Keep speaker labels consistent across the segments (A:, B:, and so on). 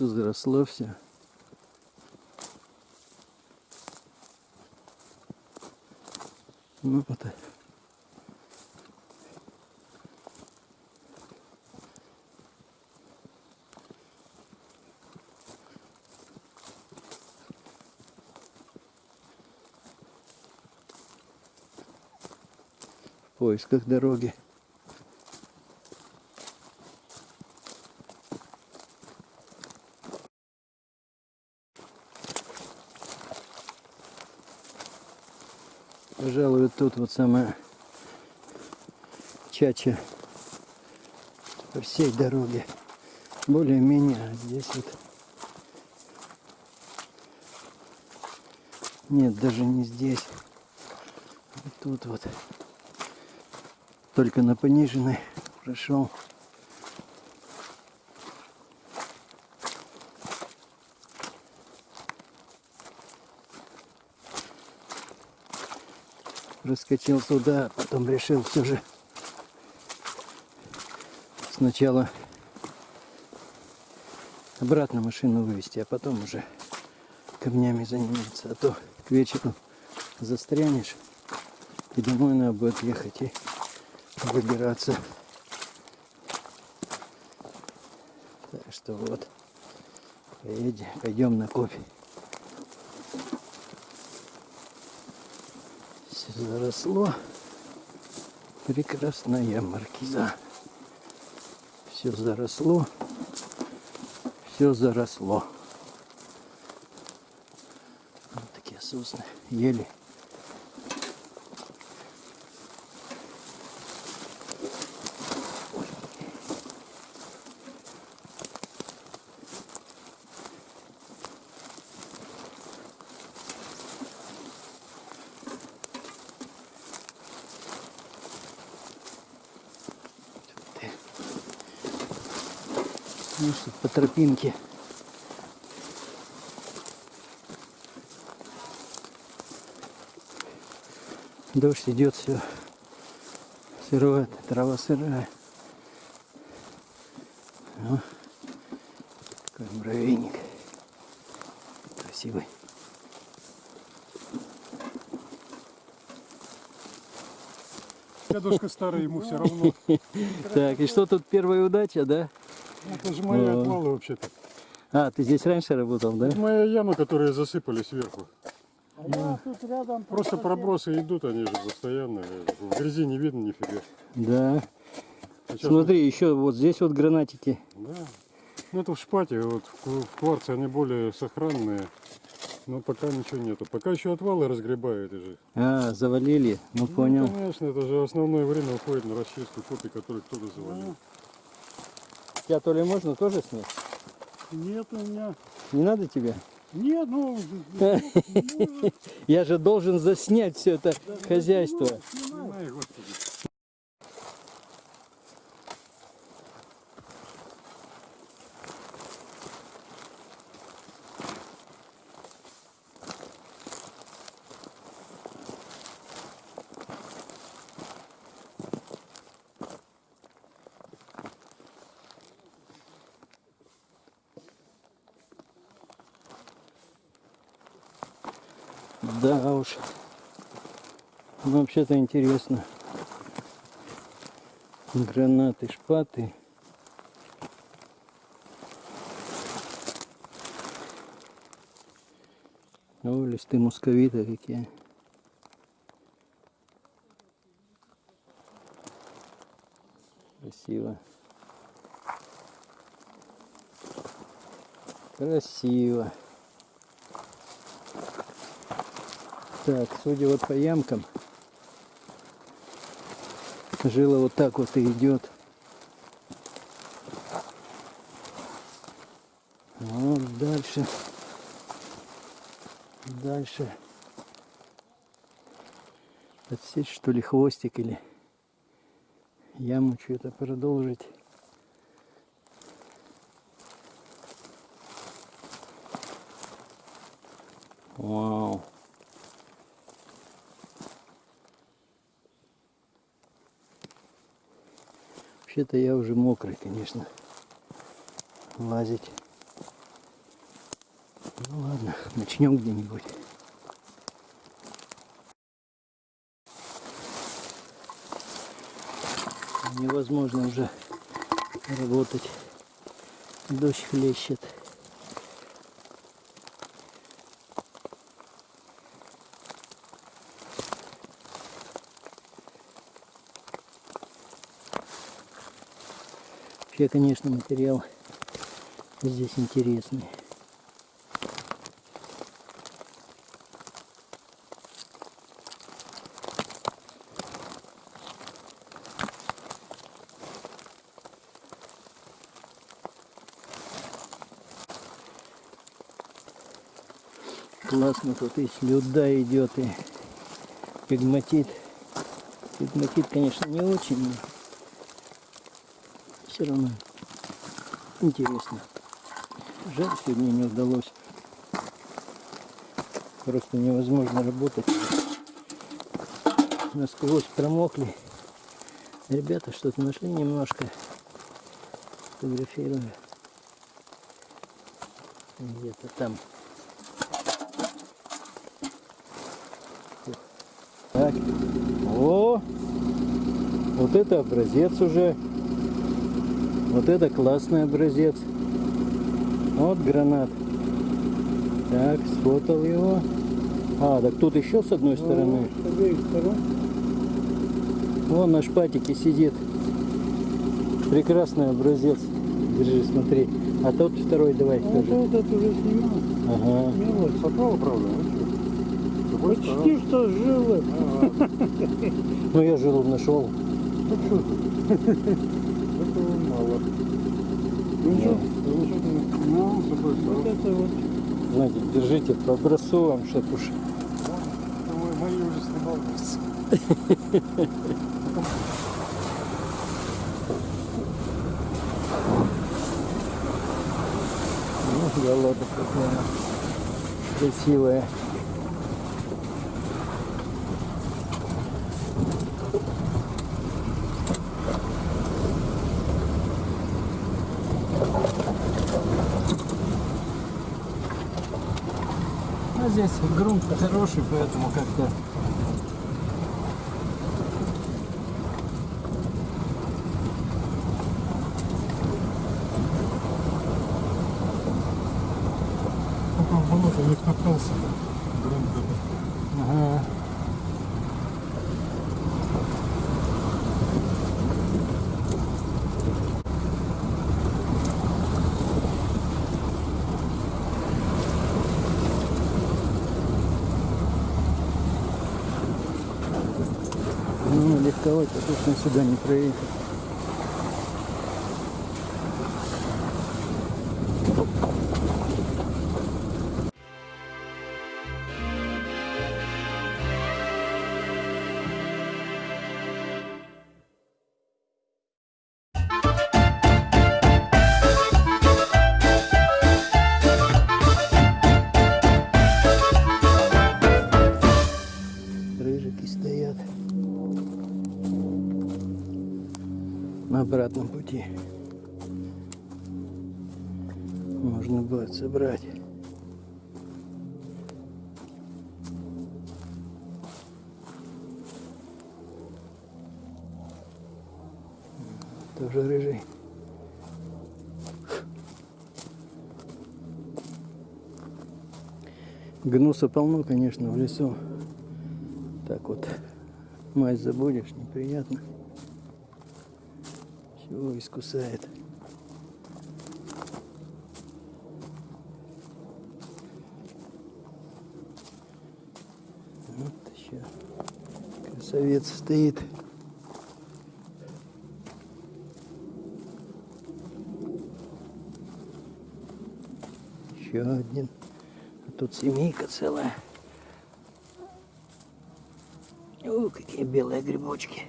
A: лесу заросло все. Ну вот. В поисках дороги. Пожалуй, вот тут вот самая чача по всей дороге. Более-менее здесь вот нет, даже не здесь. Вот тут вот. Только на пониженной прошел. Раскочил туда, потом решил все же сначала обратно машину вывести, а потом уже камнями заниматься. А то к вечеру застрянешь и домой надо будет ехать и выбираться. Так что вот, пойдем на кофе. Заросло. Прекрасная маркиза. Все заросло. Все заросло. Вот такие сосны, ели. Что, по тропинке. Дождь идет, все сырое, трава сырая. Ну, такой муравейник. Красивый.
B: Дедушка старый, ему все равно.
A: Так, и что тут первая удача, да?
B: Это же мои
A: Ну.
B: отвалы вообще-то.
A: А, ты здесь раньше работал, да?
B: Это моя яма, которую засыпали сверху.
C: Я тут рядом
B: Просто пробросы идут, они же постоянно. В грязи не видно нифига.
A: Да.
B: А сейчас
A: Смотри, еще вот здесь вот гранатики.
B: Да. Ну это в шпате, вот в кварце они более сохранные. Но пока ничего нету. Пока еще отвалы разгребают же.
A: А, завалили. Ну понял.
B: Ну, конечно, это же основное время уходит на расчистку копий, которые кто-то завалил.
A: Тебя то ли можно тоже снять?
B: Нет у меня.
A: Не надо тебе?
B: Нет, ну,
A: Я же должен заснять все это хозяйство. Уж. Ну, Вообще-то интересно. Гранаты, шпаты. О, листы мусковита какие. Красиво. Красиво. Так, судя вот по ямкам, жила вот так вот и идет. Вот дальше. Дальше. Отсечь что ли хвостик или яму что-то продолжить. Вообще-то я уже мокрый, конечно, лазить. Ну ладно, начнем где-нибудь. Невозможно уже работать. Дождь хлещет. Вообще, конечно, материал здесь интересный. Классно тут и слюда идет, и пигматит. Пигматит, конечно, не очень, все равно интересно. Жаль, сегодня не удалось. Просто невозможно работать. Насквозь промокли. Ребята что-то нашли немножко. Фотографирую. Где-то там. Так. О! Вот это образец уже. Вот это классный образец. Вот гранат. Так, сфотал его. А, так тут еще с одной стороны.
C: С обеих сторон.
A: Вон на шпатике сидит. Прекрасный образец. Держи, смотри. А тот второй давай
C: А
A: тоже.
C: вот этот уже снимал.
A: Ага.
C: Мелочь.
B: Сопало, правда? Ну стороны.
C: Почти что живы.
B: А,
A: Ну я жилу нашел.
B: ну что Ну ничего. Ну,
C: Вот это вот.
A: Знаете, держите по образцу вам, чтоб уж.
B: Мои уже снимал.
A: Ну, голода какая красивая. Здесь грунт хороший, поэтому как-то
B: Пока в болото не втоптался. Грунт этот.
A: Ага. Ну, легковать-то точно не проехать. Обратном пути. Можно будет собрать. Тоже рыжий. Гнуса полно, конечно, в лесу. Так вот, мазь забудешь, неприятно. Все искусает. Вот еще красавец стоит. Еще один. А тут семейка целая. О, какие белые грибочки.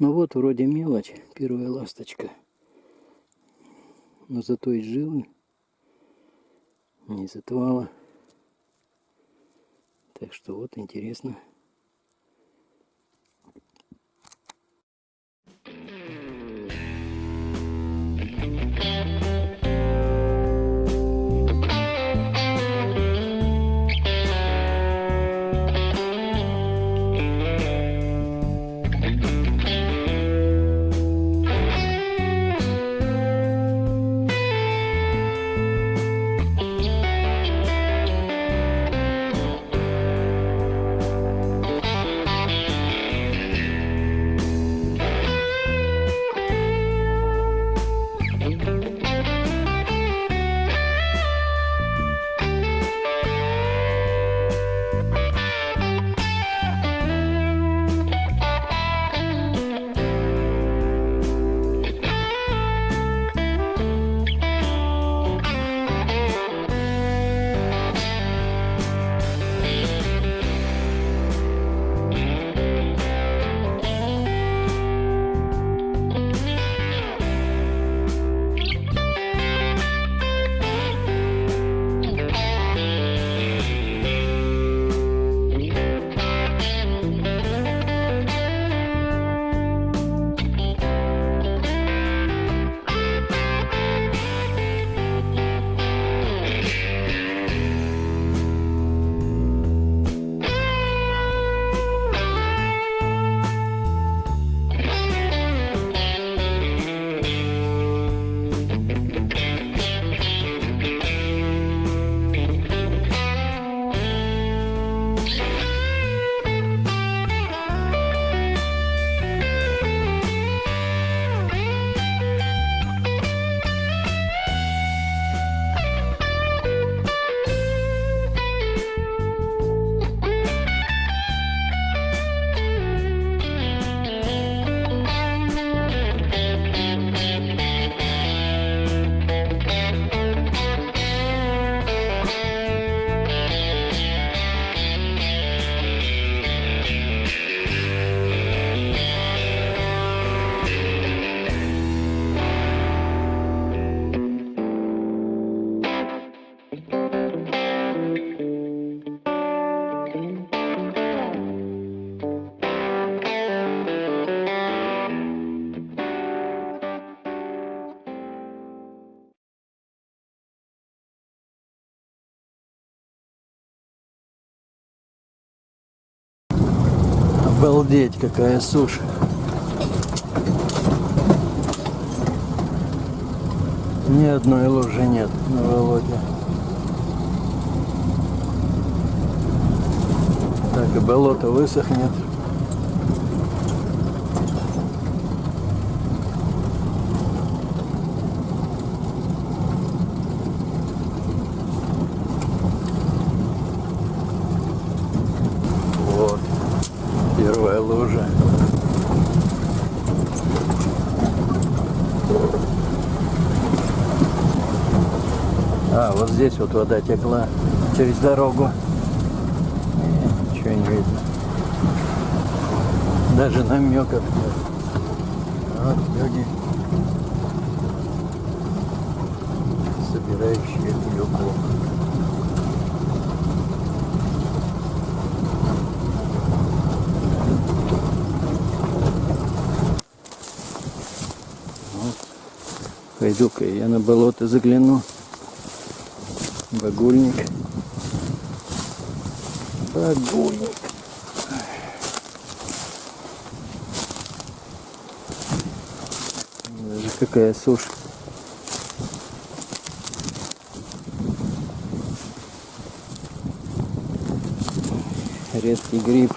A: Ну вот, вроде мелочь, первая ласточка. Но зато и жилы, не из отвала. Так что вот интересно. Обалдеть, какая сушь. Ни одной лужи нет на Володе. Так и болото высохнет. Вот, первая лужа. А, вот здесь вот вода текла через дорогу. Не, Ничего не видно. Даже намеков нет. Вот люди, собирающие клюкву. Пойду-ка я на болото загляну. Багульник. Багульник. Даже какая сушь. Редкий гриб.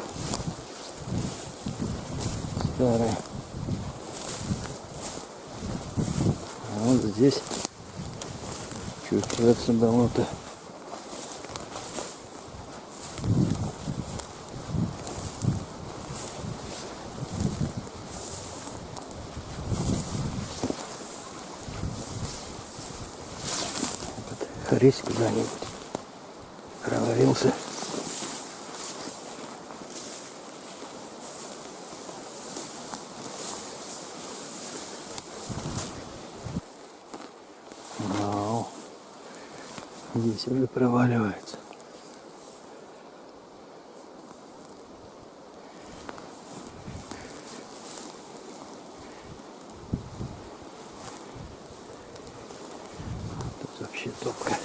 A: Старый. А вот здесь чувствуется болото. Здесь уже проваливается. Тут вообще топка.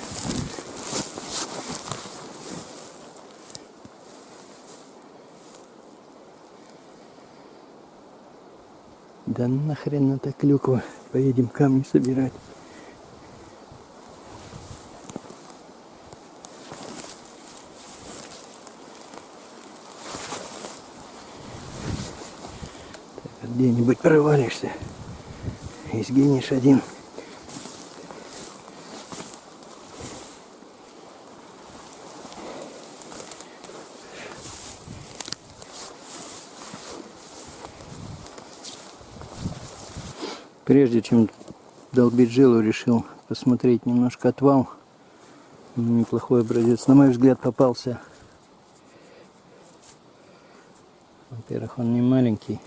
A: Да нахрен это клюква. Поедем камни собирать. Так, где-нибудь провалишься и сгинешь один. Прежде чем долбить жилу, решил посмотреть немножко отвал. Неплохой образец. На мой взгляд попался. Во-первых, он не маленький.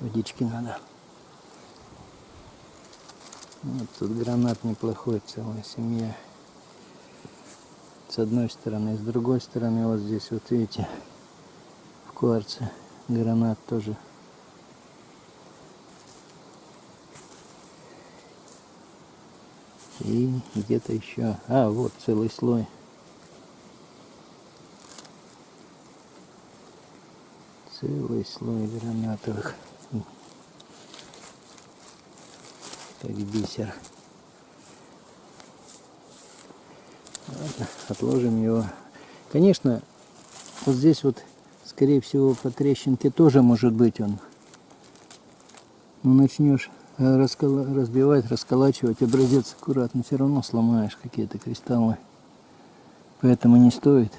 A: Водички надо. Вот тут гранат неплохой, целая семья. С одной стороны, с другой стороны, вот здесь, вот видите, в кварце гранат тоже И где-то еще. А, вот целый слой. Целый слой гранатовых. Как бисер. Отложим его. Конечно, вот здесь вот, скорее всего, по трещинке тоже может быть он. Ну, начнешь э, раскола- разбивать, расколачивать, образец аккуратно, все равно сломаешь какие-то кристаллы. Поэтому не стоит.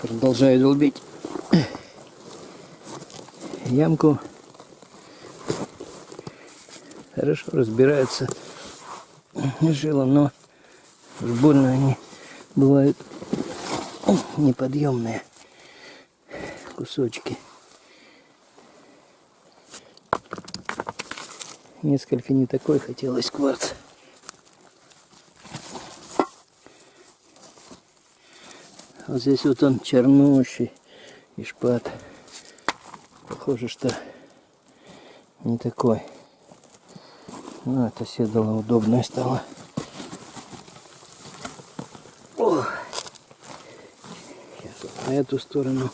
A: Продолжаю долбить ямку. Хорошо разбираются жила, но уж больно они бывают неподъемные кусочки. Несколько не такой хотелось кварц. Вот здесь вот он чернущий и шпат. Похоже, что не такой. Ну, это седало удобное стало. О! Сейчас вот на эту сторону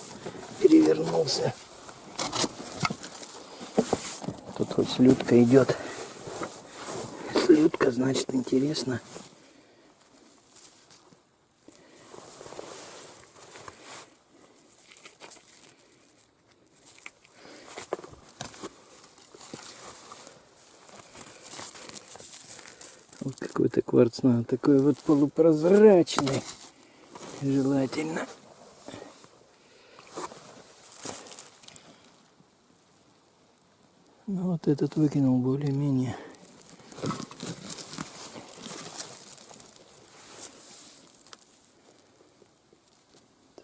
A: перевернулся. Тут хоть слюдка идет. Слюдка, значит, интересно. Вот какой-то кварц надо, такой вот полупрозрачный, желательно. Ну вот этот выкинул более-менее.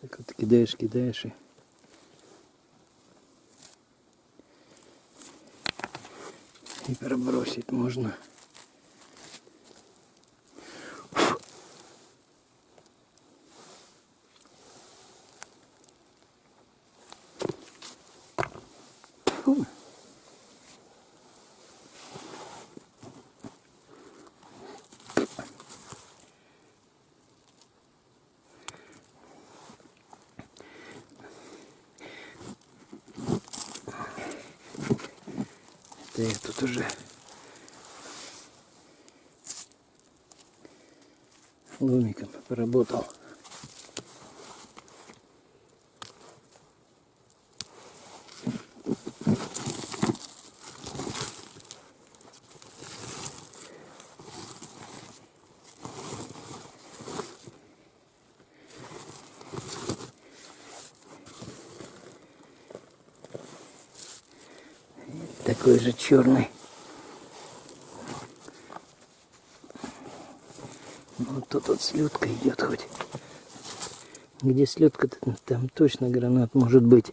A: Так вот кидаешь, кидаешь и и пробросить можно. Я тут уже ломиком поработал. черный. Вот тут вот слюдка идет хоть. Где слюдка-то, там точно гранат может быть.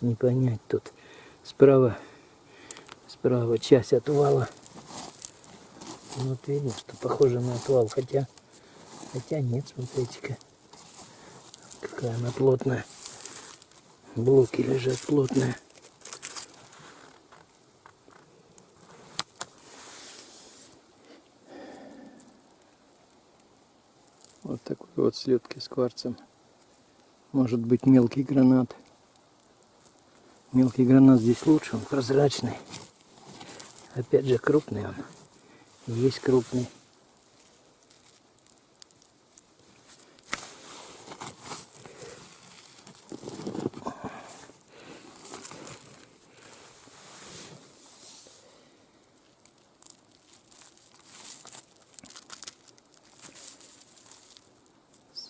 A: Не понять тут. Справа, справа часть отвала. Вот видно, что похоже на отвал, хотя хотя нет, смотрите-ка. Какая она плотная. Блоки лежат плотные. Вот такой вот слетки с кварцем. Может быть мелкий гранат. Мелкий гранат здесь лучше, он прозрачный. Опять же крупный он. Есть крупный.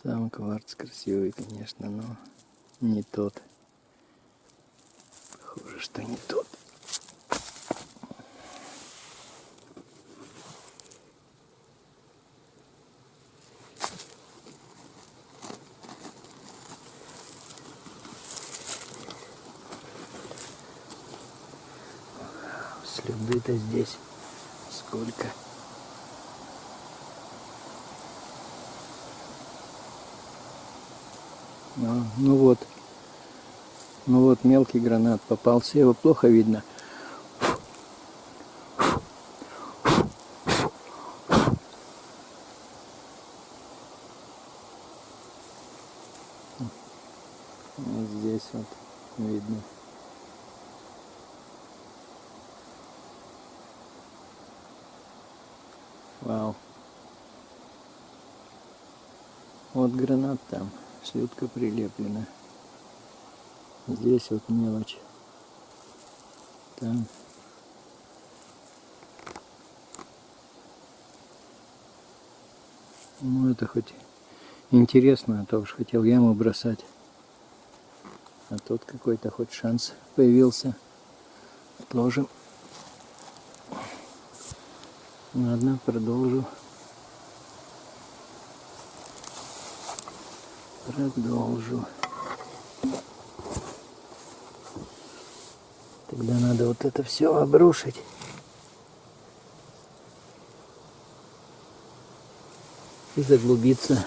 A: Сам кварц красивый, конечно, но не тот. Похоже, что не тот. Следы-то здесь сколько. Ну, ну вот. Ну вот мелкий гранат попался, его плохо видно. Вот здесь вот видно. Вау. Вот гранат слюдка прилеплена. Здесь вот мелочь. Там. Ну это хоть интересно, а то уж хотел яму бросать. А тут какой-то хоть шанс появился. Отложим. Ладно, продолжу. Продолжу. Тогда надо вот это все обрушить. И заглубиться.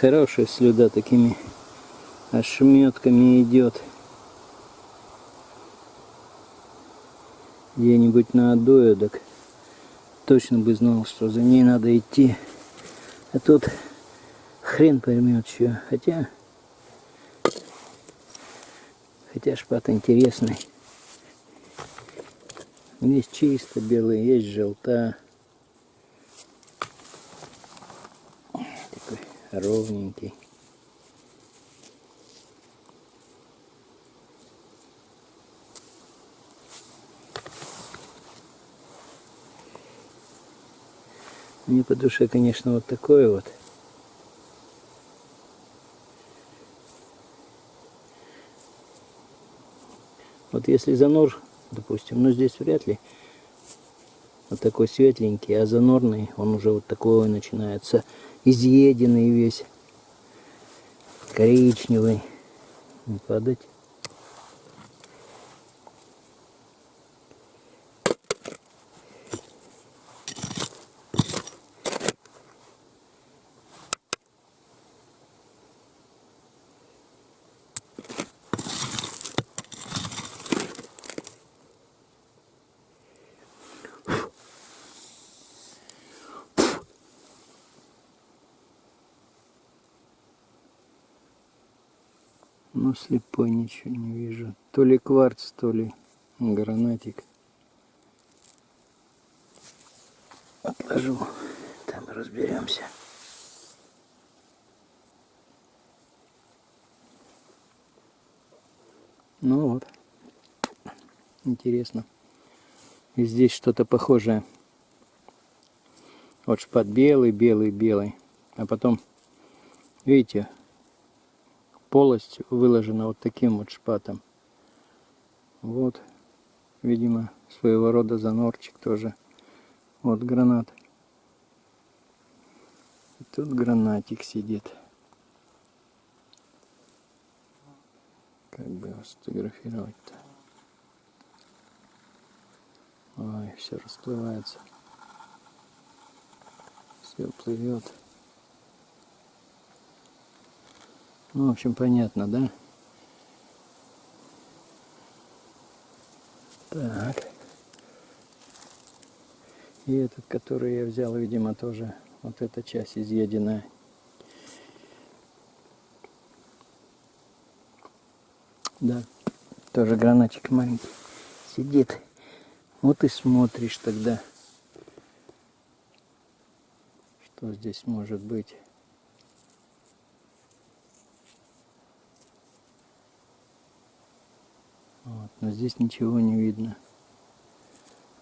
A: Хорошая слюда такими ошметками идет. Где-нибудь на так точно бы знал, что за ней надо идти. А тут хрен поймет что. Хотя, хотя шпат интересный. Есть чисто белый, есть желта. Такой ровненький. Мне по душе, конечно, вот такое вот. Вот если занор, допустим, ну здесь вряд ли, вот такой светленький, а занорный, он уже вот такой начинается, изъеденный весь, коричневый, не падать. Ну, слепой ничего не вижу. То ли кварц, то ли гранатик. Отложу, там разберемся. Ну вот, интересно. И здесь что-то похожее. Вот шпат белый, белый, белый. А потом, видите, полость выложена вот таким вот шпатом. Вот, видимо, своего рода занорчик тоже. Вот гранат. Тут гранатик сидит. Как бы его сфотографировать-то? Ой, все расплывается. Все плывет. Ну, в общем, понятно, да? Так. И этот, который я взял, видимо, тоже вот эта часть изъеденная. Да, тоже гранатик маленький сидит. Вот и смотришь тогда, что здесь может быть. Здесь ничего не видно.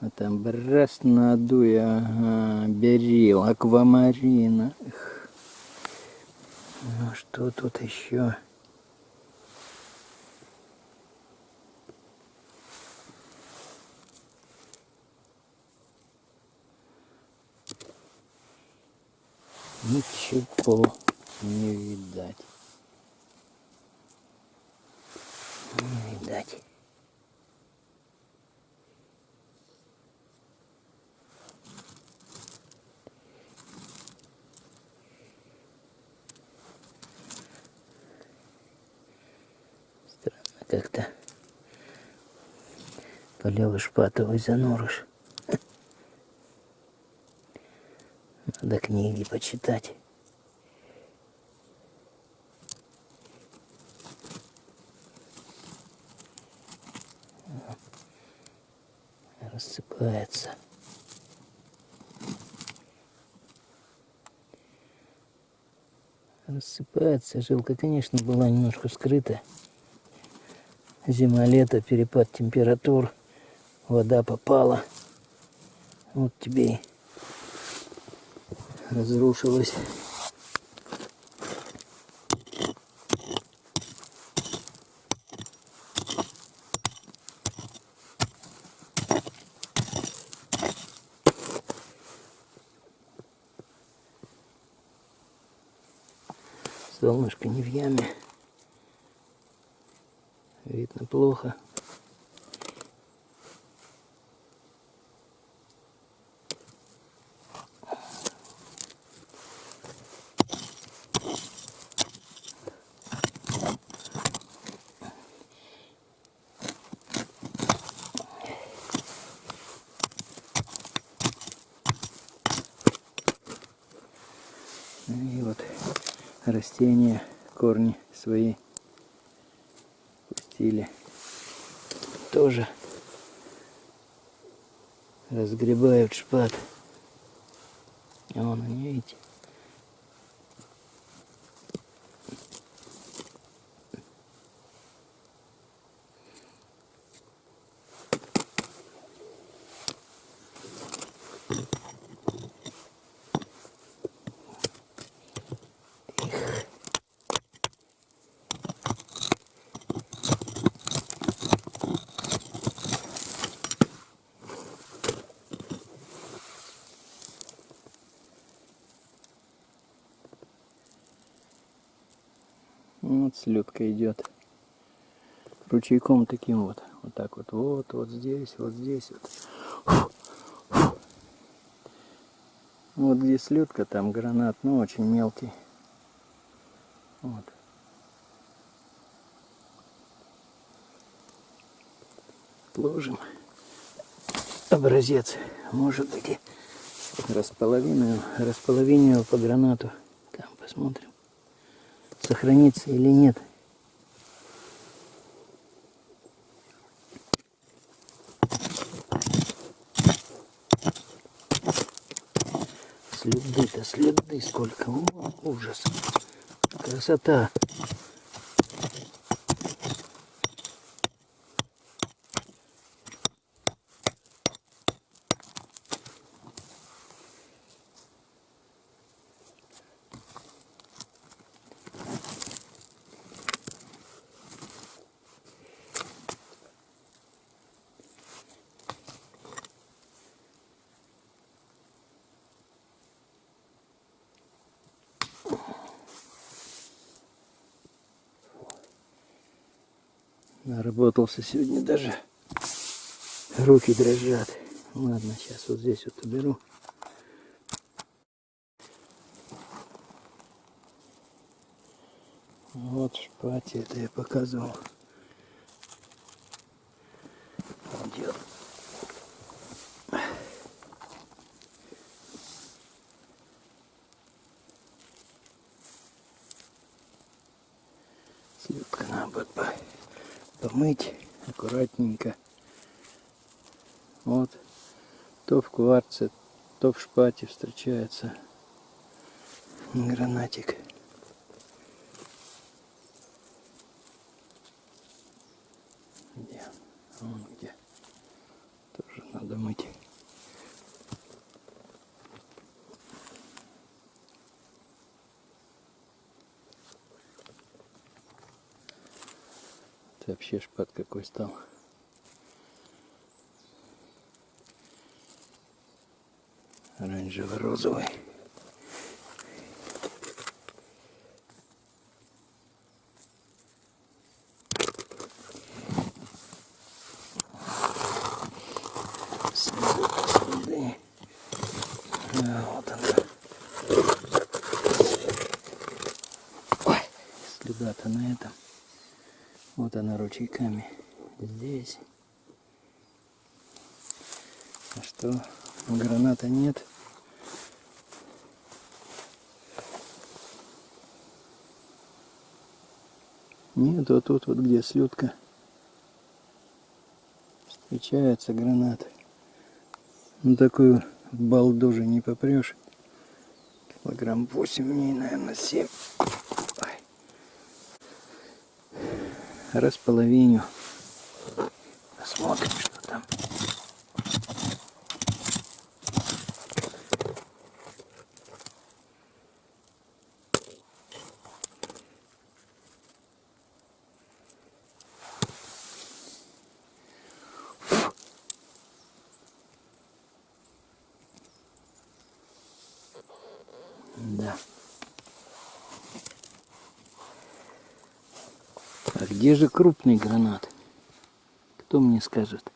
A: А там раз надуй, ага, берил, аквамарина. Эх. Ну что тут еще? Ничего не видать. Не видать. Странно как-то. Полевый шпатовый занурыш. Надо книги почитать. Рассыпается. Рассыпается. Жилка, конечно, была немножко скрыта. Зима-лето, перепад температур. Вода попала. Вот тебе и разрушилась. Солнышко не в яме. Видно плохо. И вот растения, корни свои пустили. Тоже разгребают шпат. А вон они, видите? Вот слетка идет. Ручейком таким вот. Вот так вот. Вот, вот здесь, вот здесь вот. Вот где слетка, там гранат, но очень мелкий. Вот. Ложим образец. Может быть и располовинил, располовинил по гранату. Там посмотрим сохранится или нет. Следы-то, следы сколько. О, ужас. Красота. Наработался сегодня даже. Руки дрожат. Ладно, сейчас вот здесь вот уберу. Вот шпати, это я показывал. Идет. Слепка надо будет по- помыть аккуратненько. Вот. То в кварце, то в шпате встречается гранатик. Где? Вон где. Тоже надо мыть. Это вообще шпат какой стал. Оранжево-розовый. Следы, следы. А, вот она. Ой, следа-то на этом. Вот она ручейками. Здесь. А что? Граната нет. Нет, вот тут вот где слюдка. Встречается гранат. Ну такую балду же не попрешь. Килограмм 8 в ней, наверное, 7. Ой. Располовиню. Посмотрим, что там. Где же крупный гранат? Кто мне скажет?